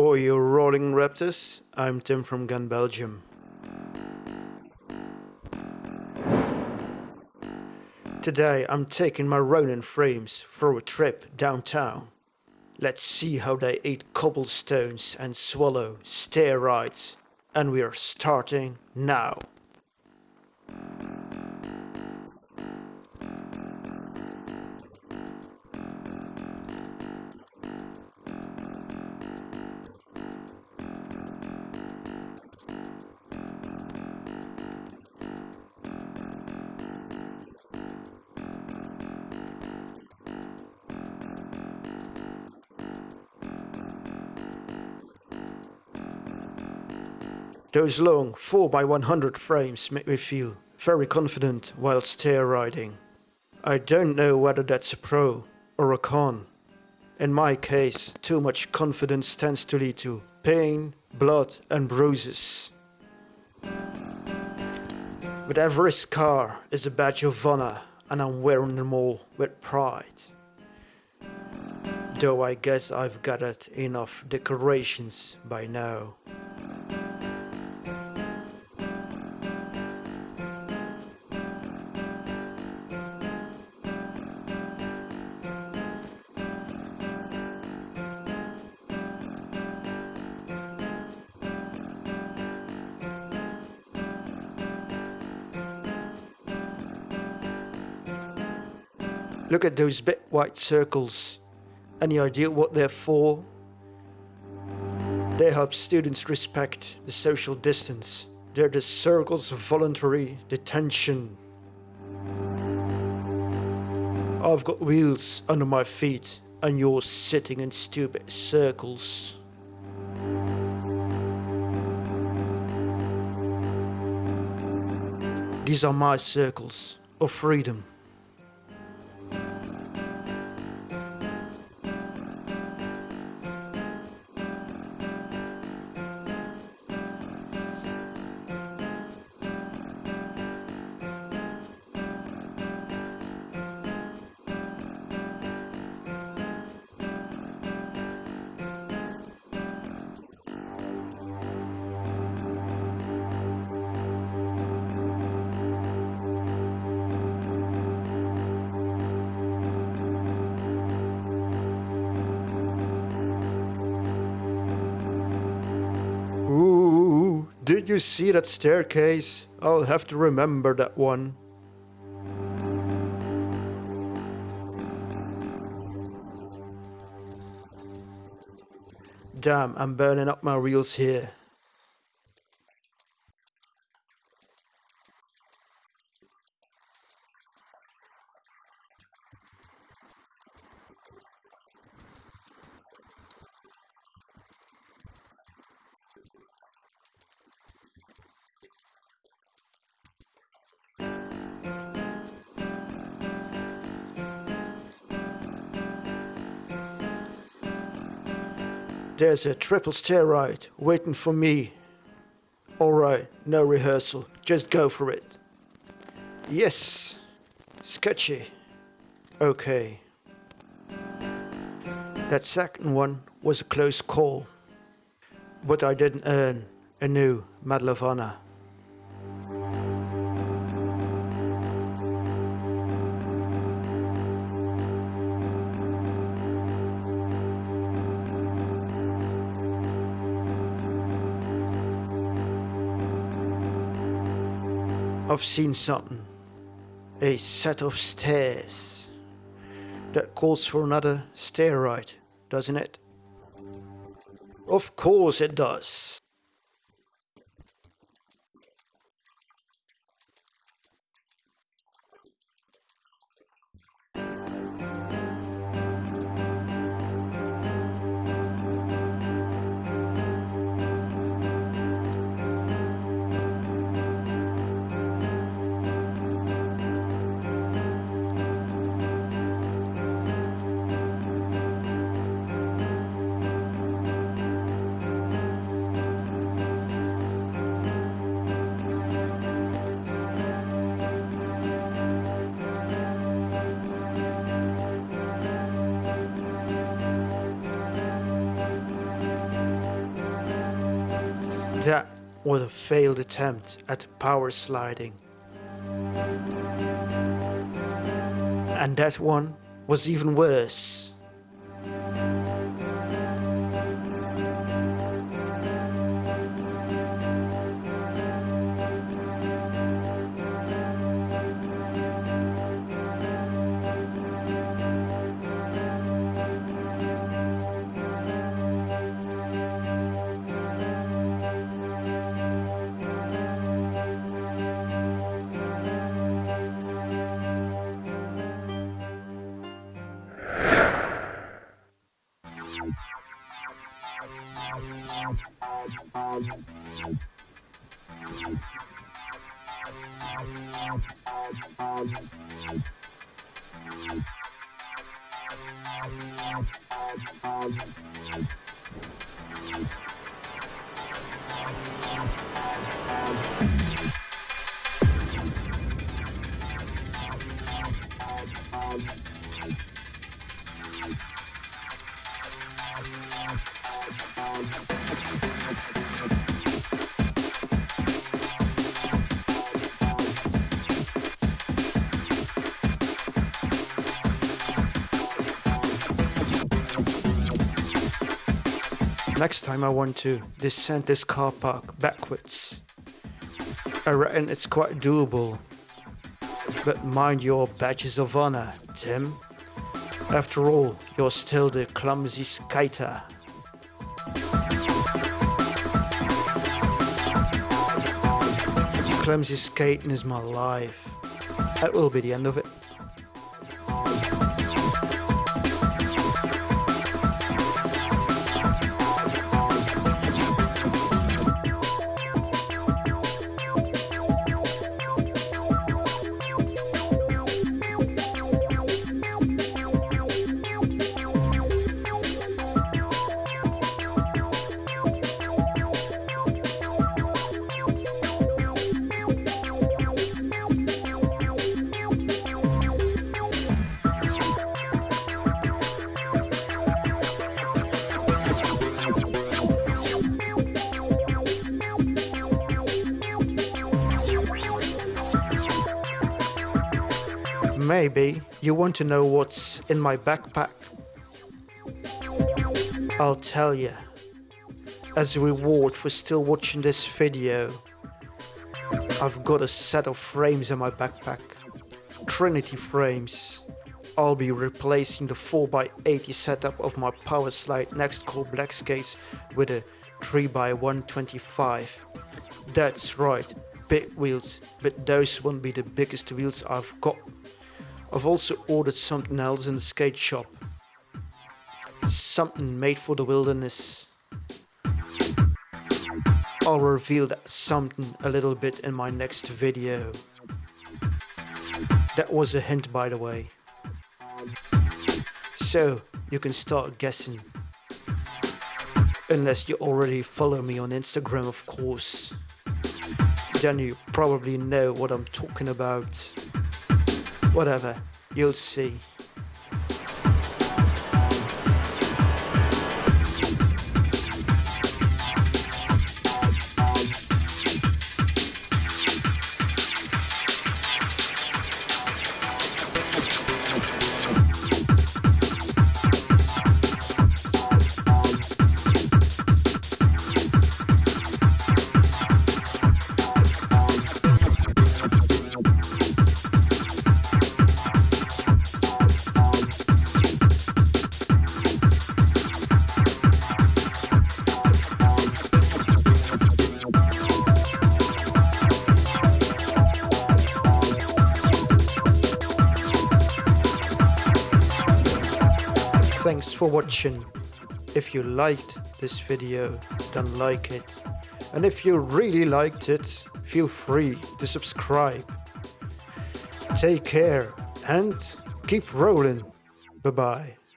Oh, you rolling raptors? I'm Tim from Gun Belgium. Today I'm taking my Ronin frames for a trip downtown. Let's see how they eat cobblestones and swallow steroids. And we're starting now. Those long 4x100 frames make me feel very confident while stair riding. I don't know whether that's a pro or a con. In my case, too much confidence tends to lead to pain, blood and bruises. But every scar is a badge of honor and I'm wearing them all with pride. Though I guess I've gathered enough decorations by now. Look at those big white circles. Any idea what they're for? They help students respect the social distance. They're the circles of voluntary detention. I've got wheels under my feet and you're sitting in stupid circles. These are my circles of freedom. Ooh, did you see that staircase? I'll have to remember that one. Damn, I'm burning up my reels here. There's a triple stair ride waiting for me. Alright, no rehearsal, just go for it. Yes, sketchy. Okay. That second one was a close call, but I didn't earn a new Medal of Honor. I've seen something. A set of stairs. That calls for another stair ride, doesn't it? Of course it does. That was a failed attempt at power sliding. And that one was even worse. Thank Next time I want to descend this car park backwards. I reckon it's quite doable. But mind your badges of honor, Tim. After all, you're still the clumsy skater. Clumsy skating is my life. That will be the end of it. Maybe you want to know what's in my backpack? I'll tell you. As a reward for still watching this video, I've got a set of frames in my backpack. Trinity frames. I'll be replacing the 4x80 setup of my power slide Next Core black skates with a 3x125. That's right, big wheels, but those won't be the biggest wheels I've got I've also ordered something else in the skate shop. Something made for the wilderness. I'll reveal that something a little bit in my next video. That was a hint by the way. So, you can start guessing. Unless you already follow me on Instagram of course. Then you probably know what I'm talking about. Whatever, you'll see. For watching. If you liked this video, then like it. And if you really liked it, feel free to subscribe. Take care and keep rolling. Bye bye.